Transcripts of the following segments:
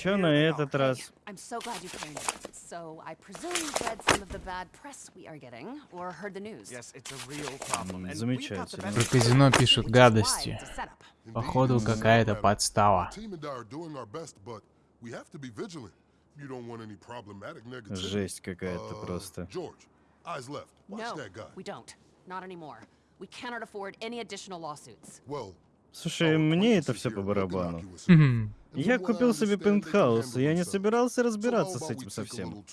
Чё на этот раз? I'm so glad you came. So, I presume you've read some of the bad press we are getting, or heard the news. Yes, it's a real problem. М, and we've got the Замечательно. Про казино пишут гадости. Походу какая-то подстава. Жесть какая-то Uh, просто. Слушай, мне это все по барабану. Я купил себе пентхаус, и я не собирался разбираться с этим совсем.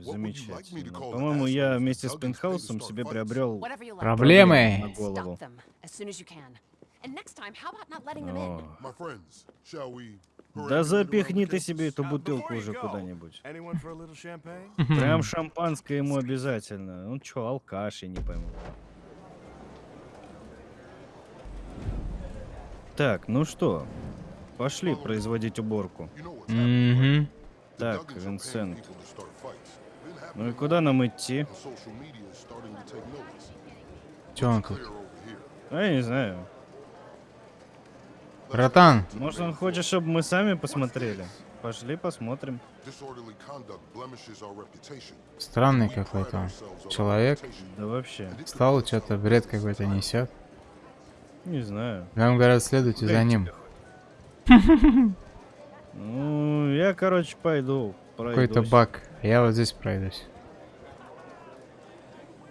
Замечательно. По-моему, я вместе с пентхаусом себе приобрел. Проблемы. на голову. О, Да запихни ты себе эту Uh, бутылку уже куда-нибудь. Прям шампанское ему обязательно. Ну чё, алкаш, я не пойму. Так, ну что, пошли производить уборку. Мгм. The Так, Винсент. Ну и куда нам идти? Here. А я не знаю. Братан, Может он хочет, чтобы мы сами посмотрели? Пошли посмотрим. Странный какой-то Человек. Да вообще, Стал что-то бред какой-то несет. Не знаю. Нам говорят, следуйте за ним. Ну, я, короче, пойду. Какой-то баг. Я вот здесь пройдусь.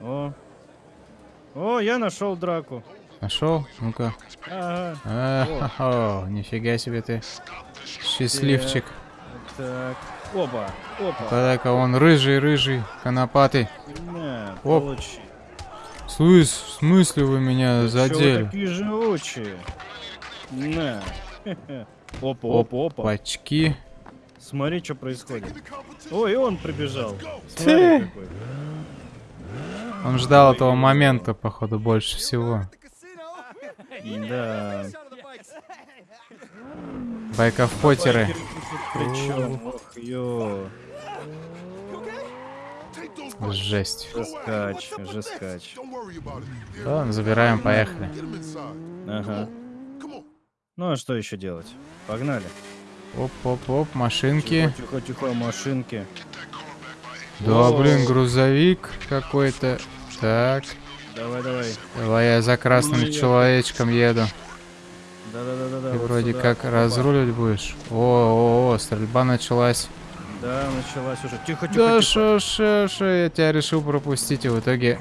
О. О, я нашел драку. Нашел? Ну-ка. Ага. А, нифига себе ты. Счастливчик. Так. Опа. Опа. Подай-ка он рыжий-рыжий, конопатый. На, Оп. получи. Слышь, в смысле вы меня вы задели? такие живучие? На. Опа, опа, опа. Пачки. Смотри, что происходит. Ой, и он прибежал. Смотри какой. Он ждал этого момента, походу, больше всего. Да. Байков-потеры. Причем, ох, ё. Жесть. Жескач, жескач. Ладно, забираем, поехали. Ага. Ну а что еще делать? Погнали. Оп-оп-оп, машинки. Тихо, тихо, тихо, машинки. Да, блин, грузовик какой-то. Так, Давай, давай. давай я за красным Нет. человечком еду. Да-да-да-да. Ты вот вроде сюда. как Опа. разруливать будешь. О, о, о, стрельба началась. Да, началась уже. Тихо, тихо, Да тихо. шо, шо, я тебя решил пропустить, и в итоге...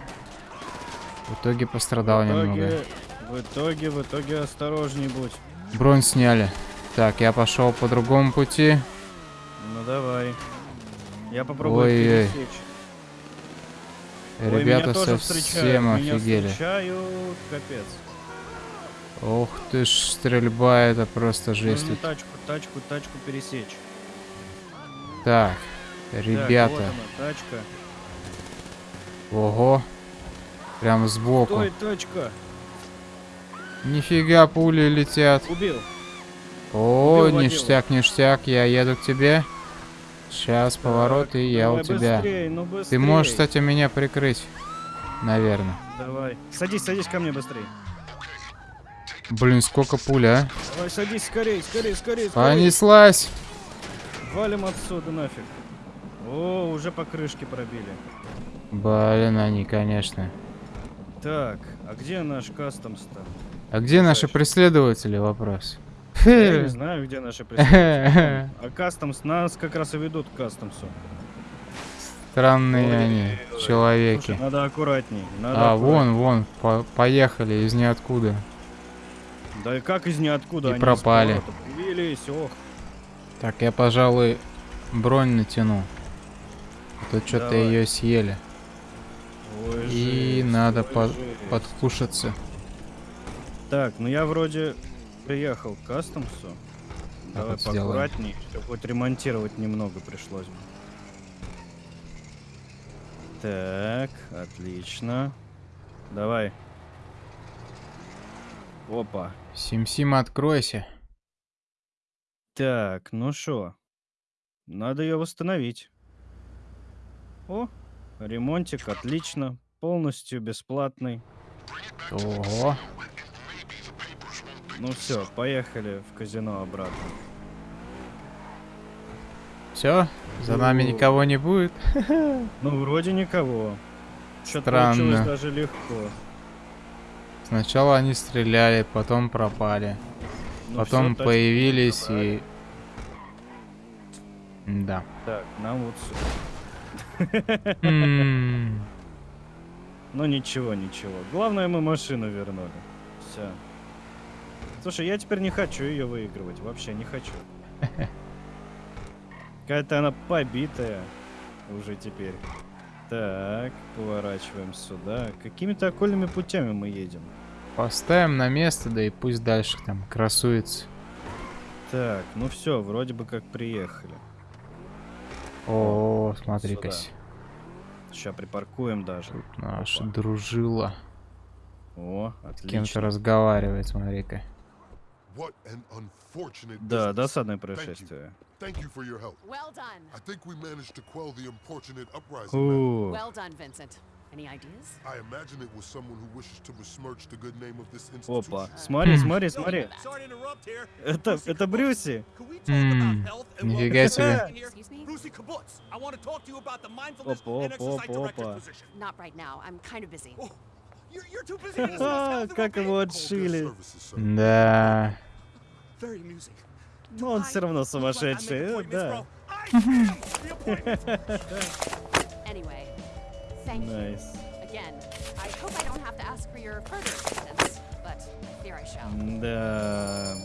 В итоге пострадал в немного. итоге, в итоге, в итоге осторожней будь. Бронь сняли. Так, я пошел по другому пути. Ну давай. Я попробую Ой-ой. пересечь. Ой, Ребята совсем встречают. Меня офигели. встречают, капец. Ох ты ж, стрельба, это просто жесть. Нужно тут. тачку, тачку, тачку пересечь. Так, Так, ребята. вот она, тачка. Ого. Прям сбоку. Стой, тачка. Нифига пули летят. Убил. О, Убил ништяк, ништяк, я еду к тебе. Сейчас поворот, и я у тебя. Быстрей, ну Ты быстрей. можешь, кстати, меня прикрыть. Наверное. Давай. Садись, садись ко мне быстрей. Блин, сколько пуль, а? Давай, садись скорей, скорей, скорей, скорей. Понеслась. Валим отсюда нафиг. О, уже по крышке пробили. Блин, они, конечно. Так, а где наш кастомс-то? А где наши Удачи. преследователи, вопрос? Я не знаю, где наши преследователи. А кастомс, нас как раз и ведут к кастомсу. Странные Ой, они, ой, Слушай, человеки. надо аккуратней. Надо А, аккуратней. вон, вон, по- поехали из ниоткуда. Да и как из ниоткуда И они пропали. появились, ох. Так, я, пожалуй, бронь натяну. А то что-то Давай. ее съели. Ой, И жесть, надо ой, по- жесть. подкушаться. Так, ну я вроде приехал к кастомсу. Давай вот сделаем. поаккуратней, чтобы хоть ремонтировать немного пришлось бы. Так, отлично. Давай. Опа. Сим-Сим, откройся. Так, ну шо. Надо ее восстановить. О, ремонтик, отлично. Полностью бесплатный. Ого. Ну все, поехали в казино обратно. Все? За нами Ну. никого не будет? Ну, вроде никого. Что-то получилось даже легко. Сначала они стреляли, потом пропали. Ну, потом тачку появились и... Да. Так, нам вот Ну ничего, ничего. Главное, мы машину вернули. Все. Слушай, я теперь не хочу ее выигрывать. Вообще не хочу. Какая-то она побитая уже теперь. Так, поворачиваем сюда. Какими-то окольными путями мы едем. Поставим на место, да и пусть дальше там красуется. Так, ну все, вроде бы как приехали. О, смотри-ка. сюда. Сейчас припаркуем даже. Тут наша Опа. дружила. О, С кем-то отлично. разговаривает, смотри-ка. Unfortunate Да, досадное происшествие. Thank you for your help. Well done. I think we managed to quell the importunate uprising. Man. Well done, Vincent. Any ideas? I imagine it was someone who wishes to besmirch the good name of this Опа. institution. Смотри, Хм. смотри, смотри. Sorry to interrupt here. Это, это. Брюси. Нифига себе. around here? Excuse me? Brucey Kibbutz. I want to talk to you about the mindfulness Опа, and опа, exercise опа, опа. position. Not right now. I'm kind of busy. Oh, you're, you're too busy to discuss А, health and как его отшили. Да. Ну, он все равно сумасшедший. э, Да. Thank nice. you. Again, I hope I don't have to ask for your further assistance, but I fear I shall. And, uh...